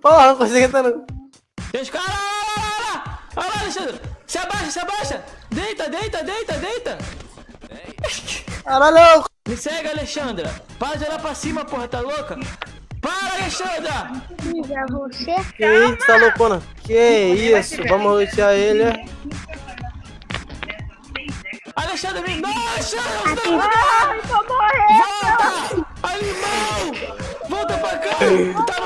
Porra, não consegui entrar no... Tem os caras, olha lá, olha lá, olha lá, Alexandre. Se abaixa, se abaixa. Deita, deita, deita, deita. Caralho! Me segue, Alexandra. Para de olhar pra cima, porra, tá louca? Para, Alexandra! Que isso, tá loucona? Que isso, vamos rotear ele. é? Alexandra, me... Não, Alexandra! você tá- Ai, vou morrer! Volta! Animal! Volta pra cá! Tá!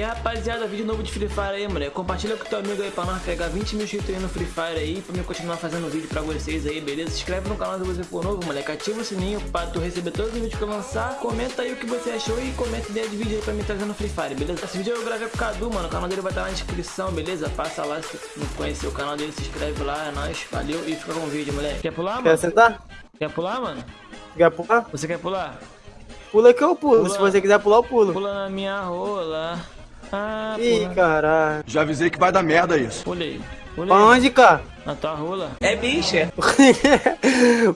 E aí, rapaziada, vídeo novo de Free Fire aí, moleque. Compartilha com teu amigo aí pra nós pegar 20 mil inscritos aí no Free Fire aí. Pra mim continuar fazendo vídeo pra vocês aí, beleza? Se inscreve no canal se você for novo, moleque. Ativa o sininho pra tu receber todos os vídeos que eu lançar. Comenta aí o que você achou e comenta ideia de vídeo aí pra mim trazer no Free Fire, beleza? Esse vídeo eu gravei com o Cadu, mano. O canal dele vai estar na descrição, beleza? Passa lá se não conhecer o canal dele, se inscreve lá, é nóis. Valeu e fica com o vídeo, moleque. Quer pular, Quer mano? sentar? Quer pular, mano? Quer pular? Você quer pular? Pula que eu pulo. Pula. Se você quiser pular, eu pulo. Pula na minha rola. Ah, Ih, caralho. Já avisei que vai dar merda isso. Pulei. Pra onde, cara? Na tua rola.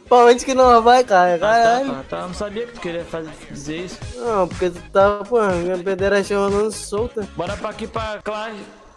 pra onde que nós vai, cara? Ah, tá, Caralho. tá, tá. Eu não sabia que tu queria fazer, dizer isso. Não, porque tu tá, pô, minha pederastia rolando solta. Bora pra aqui pra classe.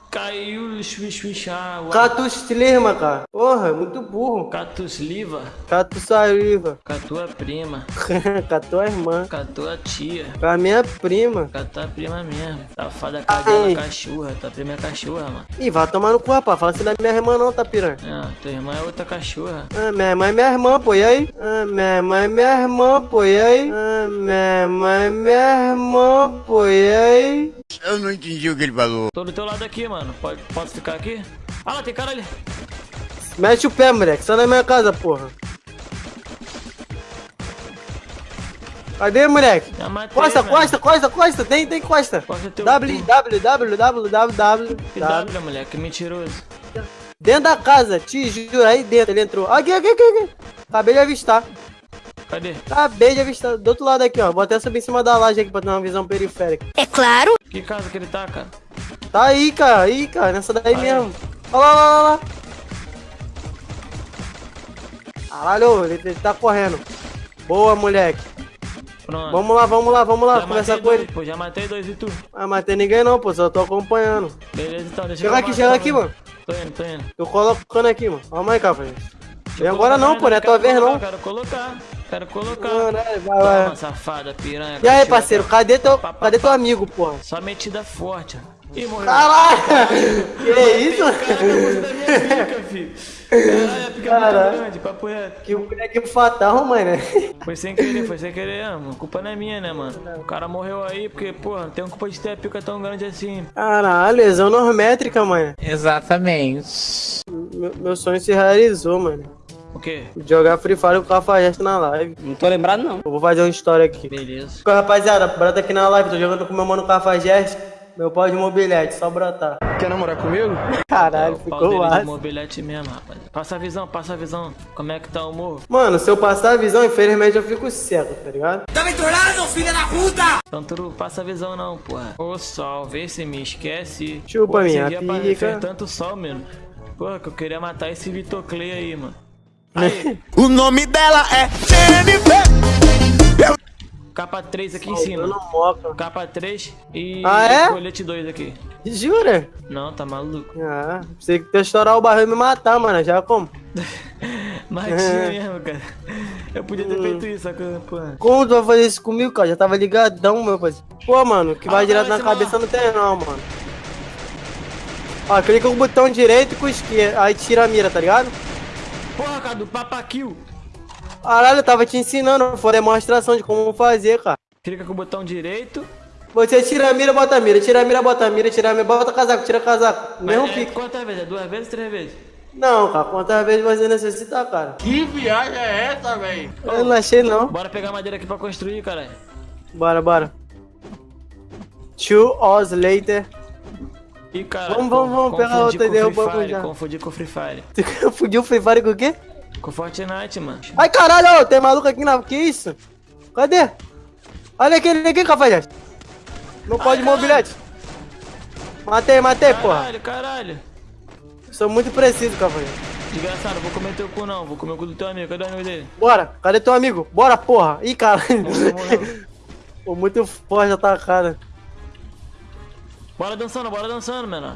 Caiu chuichuichá. Catus Lima, cara. Porra, muito burro. Catus Liva. Catus Saliva. Com a prima. Com a irmã. Com a tia. A minha prima. Com a prima mesmo. Safada cadela Ai. cachorra. Tua prima é cachorra, mano. Ih, vai tomar no cu, rapaz. Fala assim da minha irmã não, tá piranha. Não, tua irmã é outra cachorra. Ah, minha irmã é minha irmã, pô, e aí? Ah, minha irmã é minha irmã, pô, e aí? Ah, minha irmã é minha irmã, pô, e aí? Eu não entendi o que ele falou. Tô do teu lado aqui, mano. Pode, posso ficar aqui? Ah lá, tem cara ali. Mete o pé, moleque. Sai da minha casa, porra. Cadê, moleque? Matei, Costa, velho. costa, costa, costa. Tem, tem costa. Costa teu W. W, W, W, W, W, Que W. W, moleque, mentiroso. Dentro da casa, te juro, aí dentro ele entrou. Aqui, aqui, aqui, aqui. Acabei de avistar. Cadê? Acabei de avistar. Do outro lado aqui, ó. Vou até subir em cima da laje aqui pra ter uma visão periférica. Que casa que ele tá, cara? Tá aí, cara. Aí, cara. Nessa daí Aí. mesmo. Olha lá, olha lá, olha lá. Caralho, ele, ele tá correndo. Boa, moleque. Pronto. Vamos lá, vamos lá, vamos lá. já Conversar com ele. Pô, já matei dois e tu. Ah, matei ninguém não, pô. Só tô acompanhando. Beleza, então, deixa Chega aqui, chega aqui, mano. Tô indo, tô indo. Tô colocando aqui, mano. Calma aí, cara. Vem agora não, pô. Não é tua vez, não. Quero colocar, quero colocar. Caralho, vai, Toma, vai. safada, piranha. E aí, parceiro? Cadê teu, Pá, pá, cadê teu amigo, porra? Só metida forte. Ih, morreu. Caralho! Que isso? Caraca, você da minha pica, filho. Caralho, a pica é Caralho. muito grande, papo reto. Que moleque fatal, mano. Foi sem querer, foi sem querer, mano. A culpa não é minha, né, mano? O cara morreu aí porque, porra, não tem culpa de ter a pica tão grande assim. Caralho, lesão normétrica, mano. Exatamente. Meu, meu sonho se realizou, mano. O quê? Jogar Free Fire com o Cafajeste na live. Não tô lembrado, não. Eu vou fazer uma história aqui. Beleza. Rapaziada, brota aqui na live. Tô jogando com meu mano Cafajeste. Meu pau de mobilete, só brotar. Quer namorar comigo? Caralho, o pau ficou massa. mobilete mesmo, rapaz. Passa a visão, passa a visão. Como é que tá o morro? Mano, se eu passar a visão, infelizmente eu fico cego, tá ligado? Então tu passa a visão não, porra. Ô sol, vê se me esquece. Chupa Pô, minha pa- pica. Fez tanto sol, mano. Porra, que eu queria matar esse Vitor Clay aí, mano. O nome dela é Jennifer. capa 3 aqui em cima. moca. Capa 3 e Ah, é? colete 2 aqui. Jura? Não, tá maluco. Ah, pensei que tu estourar o barril e me matar, mano. Já como? Mas É. mesmo, cara. Eu podia Hum. ter feito isso, só que, porra. Como tu vai fazer isso comigo, cara? Já tava ligadão, meu parceiro. Pô, mano, que vai Ah, direto vai, na cabeça não tem não, mano. Ó, clica com o botão direito e com o esquerdo. Aí tira a mira, tá ligado? Porra, cara, do papakill. Caralho, eu tava te ensinando. Foi demonstração de como fazer, cara. Clica com o botão direito. Você tira a mira, bota a mira. Tira a mira, bota a mira. Tira a mira, bota casaco, tira casaco. Mesmo Mas é, pique. quantas vezes? É duas vezes, três vezes? Não, cara. Quantas vezes você necessita, cara? Que viagem é essa, velho? Eu não achei, não. Bora pegar madeira aqui pra construir, caralho. Bora, bora. Two hours later. Ih, cara. Vamos, vamos, vamos, pega outra e derrubamos já. Confundi com o Free Fire. Tu fudiu o Free Fire com o quê? Com Fortnite, mano. Ai, caralho, ô, tem maluco aqui na... Que isso? Cadê? Olha aquele aqui, cafajeste. Não pode caralho. mobilete. Matei, matei, porra. Caralho, caralho. Sou muito preciso, cafajeste. Desgraçado, vou comer teu cu não. Vou comer o cu do teu amigo. Cadê o amigo dele? Bora, cadê teu amigo? Bora, porra. Ih, caralho. Pô, muito forte a tacada. Bora dançando, bora dançando, menor.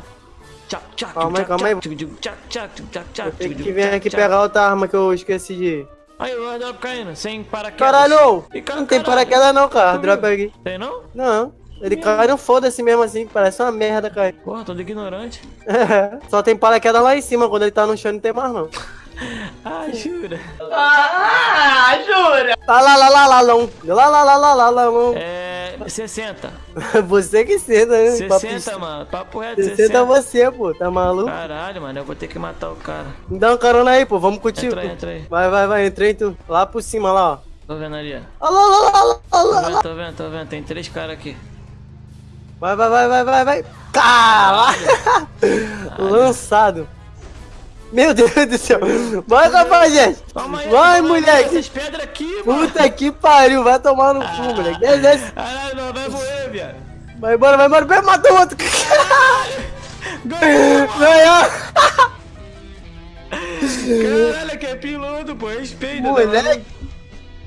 Calma aí, calma aí. tchac, tchac, tchac, tchac, tchac, tchac, Tem que vir aqui pegar outra arma que eu esqueci de. Aí o airdrop caindo, sem paraquedas. Caralho! E ca- Não tem paraquedas não, cara. Drop aqui. Tem não? Não. Ele cai no foda-se mesmo assim, parece uma merda, cara. Porra, todo ignorante. Só tem paraquedas lá em cima, quando ele tá no chão não tem mais não. Ah, jura? Lá lá lá lá lá lá lá lá lá lá lá lá lá É. 60. Você que senta, né? 60, mano. Papo reto, 60 60. você, pô. Tá maluco? Caralho, mano, eu vou ter que matar o cara. Me dá um carona aí, pô. Vamos contigo. Entra aí, entra aí. Vai, vai, vai. Entrei tu. Lá por cima, lá, ó. Tô vendo ali, ó. Lá, lá, lá, lá, Tô lá, lá. vendo, tô vendo, tô vendo. Tem três caras aqui. Vai, vai, vai, vai, vai, vai. Caralho! Lançado. Meu Deus do céu. Vai. Calma aí, Vai, moleque. Essas pedras aqui, mano. Puta que pariu. Vai tomar no cu, moleque. Desce. Caralho, não, vai morrer, viado. Vai embora, vai embora. Vai, matou outro. Ganhou, Ganhou. Caralho, que é piloto, pô. Respeita. tá Moleque.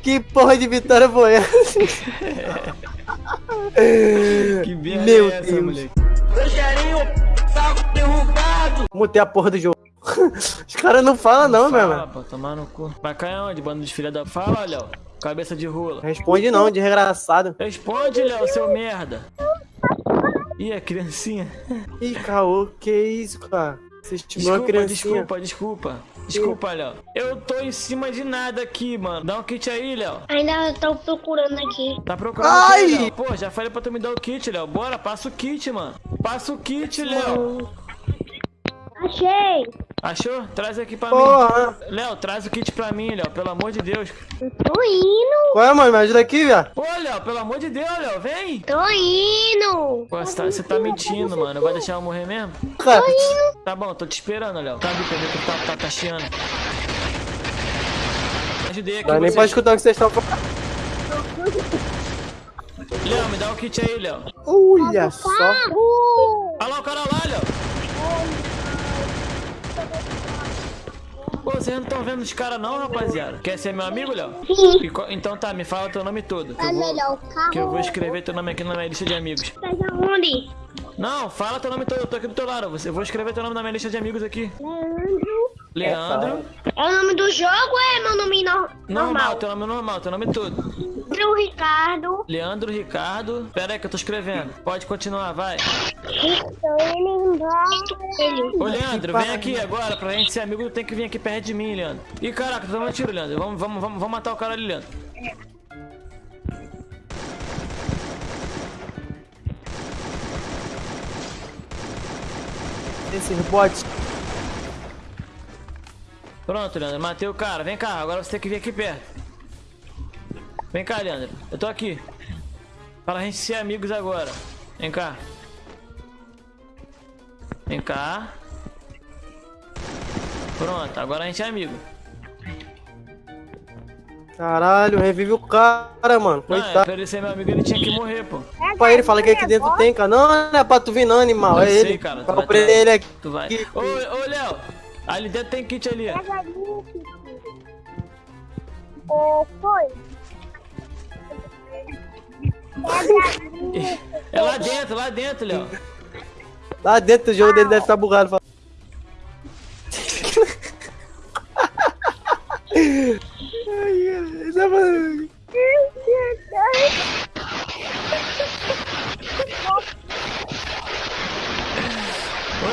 Que porra de vitória foi essa? Que merda Meu é essa, Deus. moleque? Mutei a porra do jogo. Os caras não falam não, meu Fala, mano. pô, tomar no cu. Vai cair onde, bando de filha da... Fala, Léo. Cabeça de rola. Responde não, desgraçado. Responde, Léo, seu merda. Ih, a criancinha. Ih, caô, que isso, cara? Você estimou uma Desculpa, criancinha. desculpa, desculpa. Desculpa, Léo. Eu tô em cima de nada aqui, mano. Dá um kit aí, Léo. Ainda tô procurando aqui. Tá procurando Ai! Léo? Pô, já falei pra tu me dar o kit, Léo. Bora, passa o kit, mano. Passa o kit, Léo. Achei. Achou? Traz aqui pra mim. Porra. Léo, traz o kit pra mim, Léo. Pelo amor de Deus. Eu tô indo. Qual é, mano? Me ajuda aqui, viado. Ô, Léo, pelo amor de Deus, Léo. Vem. Tô indo. Pô, você tá, você tá mentindo, mano. Vai deixar eu morrer mesmo? Cara, Tá bom, tô te esperando, Léo. Tá ver que tá, tá, tá chiando. Ajudei aqui dá nem pra escutar o que vocês estão falando. Léo, me dá o kit aí, Léo. Olha só. Uh, Olha lá o cara lá. Pô, vocês não estão vendo os caras não, rapaziada? Quer ser meu amigo, Léo? Co- Então tá, me fala teu nome todo. Que é eu, vou, o carro. que eu vou escrever teu nome aqui na minha lista de amigos. Tá de onde? Não, fala teu nome todo, eu tô aqui do teu lado. Eu vou escrever teu nome na minha lista de amigos aqui. Leandro. Leandro. É o nome do jogo ou é meu nome no- Normal, normal? teu nome normal, teu nome todo. Leandro Ricardo. Leandro Ricardo. Pera aí que eu tô escrevendo. Pode continuar, vai. Estou indo embora. Ô, Leandro, vem aqui agora. Pra gente ser amigo, tem que vir aqui perto de mim, Leandro. Ih, caraca, tô dando um tiro, Leandro. Vamos, vamos, vamos, vamos matar o cara ali, Leandro. Esses bots. Pronto, Leandro, matei o cara. Vem cá, agora você tem que vir aqui perto. Vem cá, Leandro. Eu tô aqui. Para a gente ser amigos agora. Vem cá. Vem cá. Pronto, agora a gente é amigo. Caralho, revive o cara, mano. Não, é, Coitado. pra ele ser meu amigo, ele tinha que morrer, pô. Pra ele fala que aqui dentro tem, cara. Não, não é pra tu vir não, animal. Eu É sei, ele. cara, tu Pra vai ter- ele aqui. Tu vai. Ô, ô, Léo. Ali dentro tem kit ali. ó. Ô, foi. É lá dentro, lá dentro, Léo. Lá dentro do jogo dele deve estar bugado. Ô,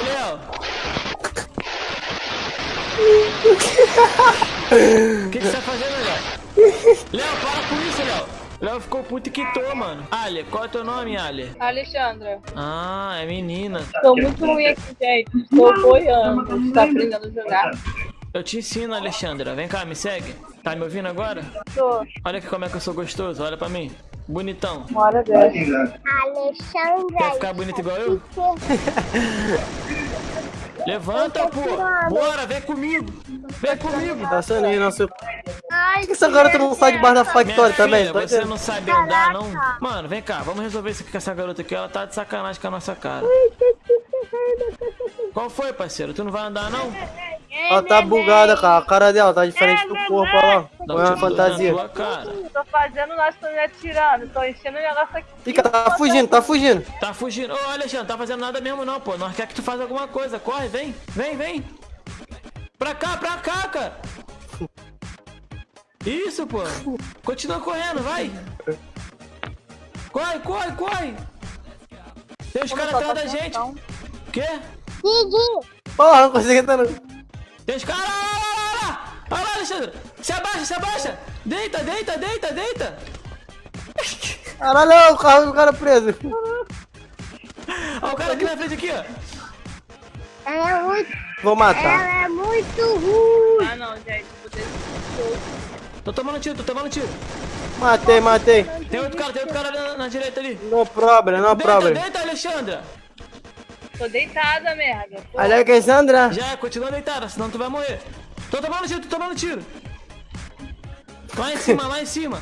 Léo. O que, que você tá fazendo, Léo? Léo, para com isso, Léo. Léo ficou puto e quitou, mano. Ali, qual é teu nome, Ali? Alexandra, Ah, é menina. tô muito ruim aqui, gente. Estou boiando. Está aprendendo a jogar? Eu te ensino, Alexandra. Vem cá, me segue. Tá me ouvindo agora? Tô. Olha aqui como é que eu sou gostoso. Olha pra mim. Bonitão. Uma hora dessa. Alexandra. Quer ficar bonito igual eu? Levanta, pô. Bora, vem comigo. Vem comigo. Tá sendo aí, nosso. Ai, Por que essa garota não sai debaixo da factória também? filha, você não sabe andar, não? Mano, vem cá, vamos resolver isso aqui com essa garota aqui. Ela tá de sacanagem com a nossa cara. Qual foi, parceiro? Tu não vai andar, não? Ela tá bugada, cara. A cara dela tá diferente do corpo, olha lá. Não é uma fantasia. Tô fazendo, nós estamos me atirando. Tô enchendo o negócio aqui. Fica, tá fugindo, tá fugindo. Tá fugindo. Ô, Alexandre, tá fazendo nada mesmo não, pô. Nós quer que tu faça alguma coisa. Corre, vem, vem, vem. Pra cá, pra cá, cara. Isso, pô. Continua correndo, vai. Corre, corre, corre. Tem os caras atrás da gente. Quê? Didi, Porra, não consigo entrar não. Tem os caras. Olha lá, olha lá, olha lá, Alexandre. Se abaixa, se abaixa. Deita, deita, deita, deita. Caralho, o carro do cara preso. Olha o cara aqui na frente, aqui, ó. ela é muito, Vou matar. ela é muito ruim. Ah, não, gente. Vou. Tô tomando tiro, tô tomando tiro. Matei, matei. Tem outro cara, tem outro cara na, na direita ali. No problem, no Deita, problem. deita, Alexandra. Tô deitada, merda. Pô, Alexandra. Já, continua deitada, senão tu vai morrer. Tô tomando tiro, tô tomando tiro. Lá em cima, lá em cima.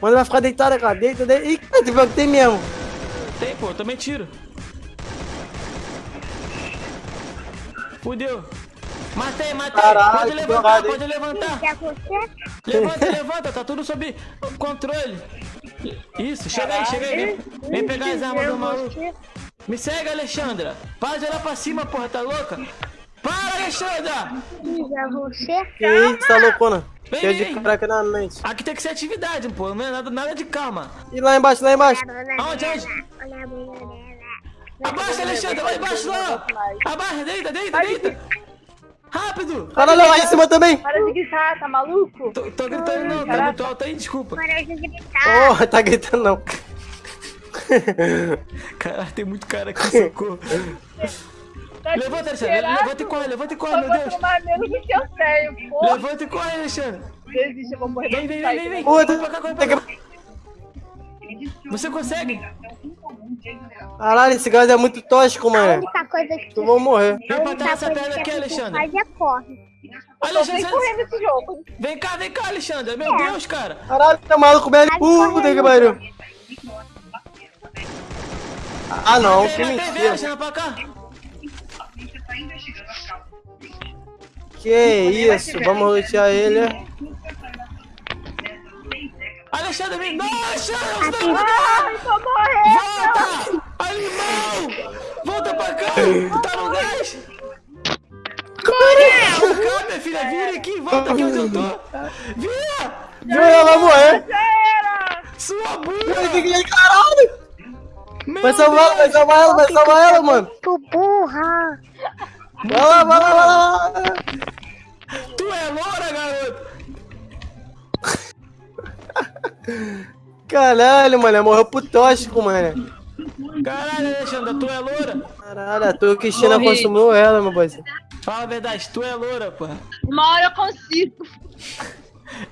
Manda vai ficar deitada, cara. Deita, deita. Ih, cara, tu viu que tem mesmo. Tem, pô, também tiro. Fudeu. Matei, matei. Caralho, pode levantar, pode levantar. Levanta, levanta, tá tudo sob controle. Isso, chega aí, chega aí. Vem, vem pegar as armas do maluco. Me segue, Alexandra. Para de olhar pra cima, porra, tá louca? Para, Alexandra! Que isso, tá loucona. Vem, Cheio vem. de crack na mente. Aqui tem que ser atividade, pô. Não é nada, nada de calma. E lá embaixo, lá embaixo. Aonde, aonde? Abaixa, Alexandra, lá embaixo, lá. Abaixa, deita, deita, deita. Rápido. Caralho, lá em cima também. Para de gritar, tá maluco? Tô, tô gritando não, tá muito alto aí, desculpa. Para de gritar. Porra, tá gritando não. Caralho, tem muito cara aqui, socorro. Tá Levanta, Alexandre, levanta e corre, levanta e corre, Eu meu Deus. tomar menos do que eu tenho, pô. Levanta e corre, Alexandre. Desiste, eu vou morrer. Vem, vem, vem, vem, vem. Corre pra cá, corre pra cá. Você consegue? Caralho, esse gás é muito tóxico, mano. única coisa que Tu vou morrer. Vem pra trás essa perna aqui, Alexandre. faz é corre. Tô Alexandre, você- correndo esse jogo. vem cá, vem cá, Alexandre. Meu Deus, cara. Caralho, tá maluco, velho. Puta que pariu. Ah, não, que Vem, vem, vem, mentira. Alexandre, pra cá. Que isso, vamos lutear ele. Alexandre, vem. Não, Alexandre, você tá não Ai, tô morrendo. Volta! Animal! Volta pra cá! Tá no gás! Vem cá, minha filha, vira aqui, volta aqui onde eu tô! Vira! Ela vai morrer. Já era. Sua burra! Caralho. Meu Vai salvar ela, vai salvar ela, vai salvar ela, mano. Tu burra. Vai lá, vai lá, vai lá. Tu é loura, garoto! Caralho, mano, morreu pro tóxico, mano. Caralho, Alexandre, tu é loura? Caralho, a tua Cristina Morri. consumiu ela, meu parceiro. Fala a verdade, tu é loura, pô. Uma hora eu consigo.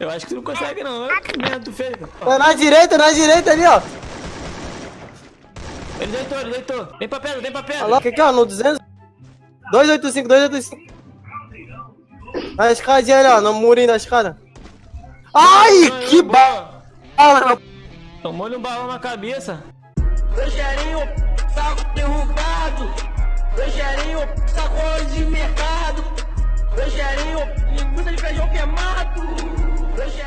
Eu acho que tu não consegue, não. Olha que merda tu fez. Ó, Tá na direita, na direita ali, ó. Ele deitou, ele deitou. Vem pra pedra, vem pra pedra. Olha lá, o que que é, ó, no 200? 285, 285. Na escadinha ali, ó, no murinho da escada. Ai, que boa. bala. Tomou-lhe um balão na cabeça. Rogerinho, saco derrubado. Rogerinho, sacola de mercado. Rogerinho, linguiça de feijão queimado. Rogerinho.